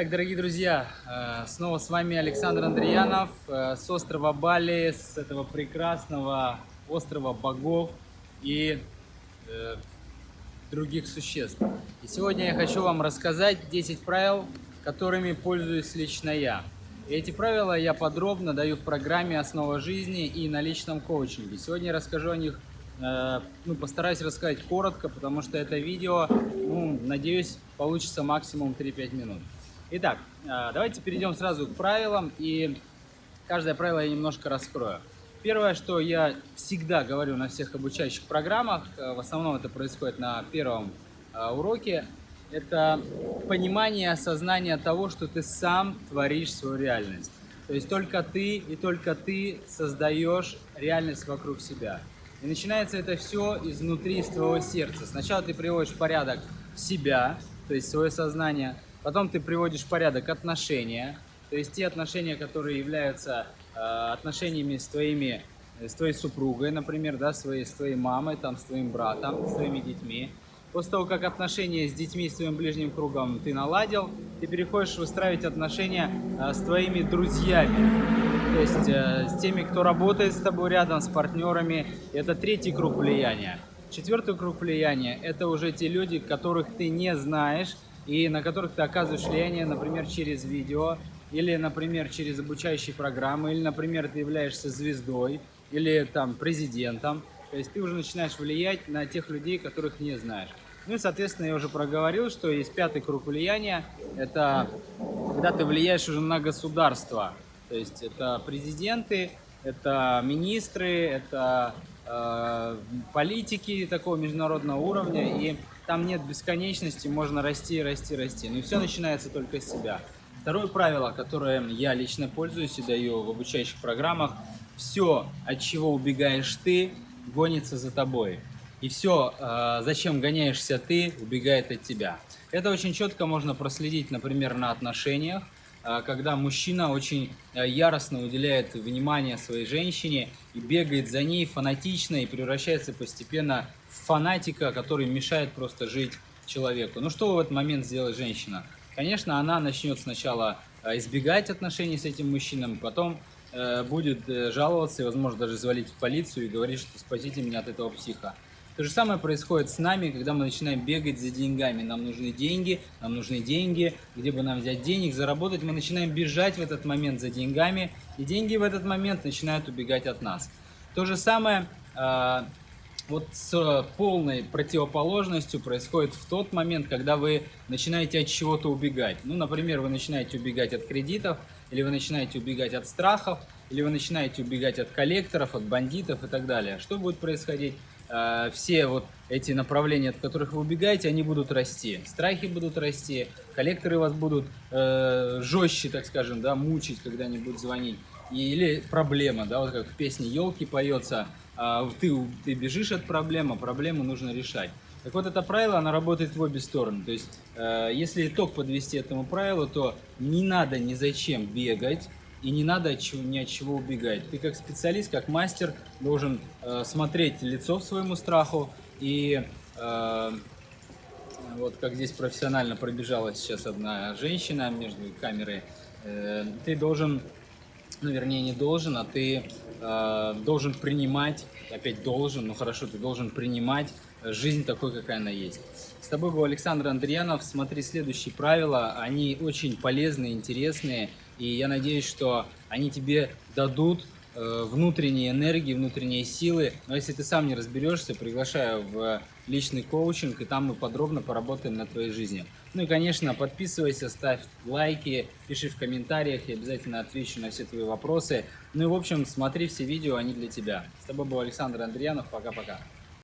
Итак, дорогие друзья, э, снова с вами Александр Андреянов э, с острова Бали, с этого прекрасного острова богов и э, других существ. И сегодня я хочу вам рассказать 10 правил, которыми пользуюсь лично я. И эти правила я подробно даю в программе «Основа жизни» и на личном коучинге. Сегодня я расскажу о них, ну, постараюсь рассказать коротко, потому что это видео, ну, надеюсь, получится максимум 3-5 минут. Итак, а, давайте перейдем сразу к правилам, и каждое правило я немножко раскрою. Первое, что я всегда говорю на всех обучающих программах, э, в основном это происходит на первом а, уроке, это понимание, осознание того, что ты сам творишь свою реальность. То есть только ты и только ты создаешь реальность вокруг себя. И начинается это все изнутри, из твоего сердца. Сначала ты приводишь в порядок себя, то есть свое сознание – Потом ты приводишь в порядок отношения, то есть те отношения, которые являются э, отношениями с твоими, э, с твоей супругой, например, да, своей, с твоей мамой, там, с твоим братом, с твоими детьми. После того, как отношения с детьми, с твоим ближним кругом ты наладил, ты переходишь выстраивать отношения э, с твоими друзьями. То есть э, с теми, кто работает с тобой рядом, с партнерами. Это третий круг влияния. Четвертый круг влияния – это уже те люди, которых ты не знаешь, и на которых ты оказываешь влияние, например, через видео, или, например, через обучающие программы, или, например, ты являешься звездой, или там президентом. То есть ты уже начинаешь влиять на тех людей, которых не знаешь. Ну и, соответственно, я уже проговорил, что есть пятый круг влияния. Это когда ты влияешь уже на государство. То есть это президенты, это министры, это политики такого международного уровня. И там нет бесконечности, можно расти, расти, расти. Но все начинается только с себя. Второе правило, которое я лично пользуюсь и даю в обучающих программах, все, от чего убегаешь ты, гонится за тобой. И все, э, зачем гоняешься ты, убегает от тебя. Это очень четко можно проследить, например, на отношениях, э, когда мужчина очень э, яростно уделяет внимание своей женщине и бегает за ней фанатично и превращается постепенно фанатика, который мешает просто жить человеку. Ну что в этот момент сделает женщина? Конечно, она начнет сначала э, избегать отношений с этим мужчиной, потом э, будет э, жаловаться и, возможно, даже звалить в полицию и говорить, что спасите меня от этого психа. То же самое происходит с нами, когда мы начинаем бегать за деньгами. Нам нужны деньги, нам нужны деньги. Где бы нам взять денег, заработать? Мы начинаем бежать в этот момент за деньгами, и деньги в этот момент начинают убегать от нас. То же самое вот с полной противоположностью происходит в тот момент, когда вы начинаете от чего-то убегать. Ну, например, вы начинаете убегать от кредитов, или вы начинаете убегать от страхов, или вы начинаете убегать от коллекторов, от бандитов и так далее. Что будет происходить? Э, все вот эти направления, от которых вы убегаете, они будут расти. Страхи будут расти, коллекторы вас будут э, жестче, так скажем, да, мучить, когда они будут звонить. Или проблема, да, вот как в песне «Елки» поется – а, ты, ты бежишь от проблемы, проблему нужно решать. Так вот, это правило, оно работает в обе стороны. То есть, э, если итог подвести этому правилу, то не надо ни зачем бегать, и не надо ни от чего убегать. Ты как специалист, как мастер должен э, смотреть лицо своему страху и э, вот как здесь профессионально пробежала сейчас одна женщина между камерой, э, ты должен ну, вернее, не должен, а ты э, должен принимать, опять должен, ну хорошо, ты должен принимать жизнь такой, какая она есть. С тобой был Александр Андреянов. Смотри следующие правила, они очень полезные, интересные, и я надеюсь, что они тебе дадут Э, внутренней энергии, внутренней силы. Но если ты сам не разберешься, приглашаю в личный коучинг, и там мы подробно поработаем над твоей жизнью. Ну и, конечно, подписывайся, ставь лайки, пиши в комментариях, я обязательно отвечу на все твои вопросы. Ну и, в общем, смотри все видео, они для тебя. С тобой был Александр Андреянов, пока-пока.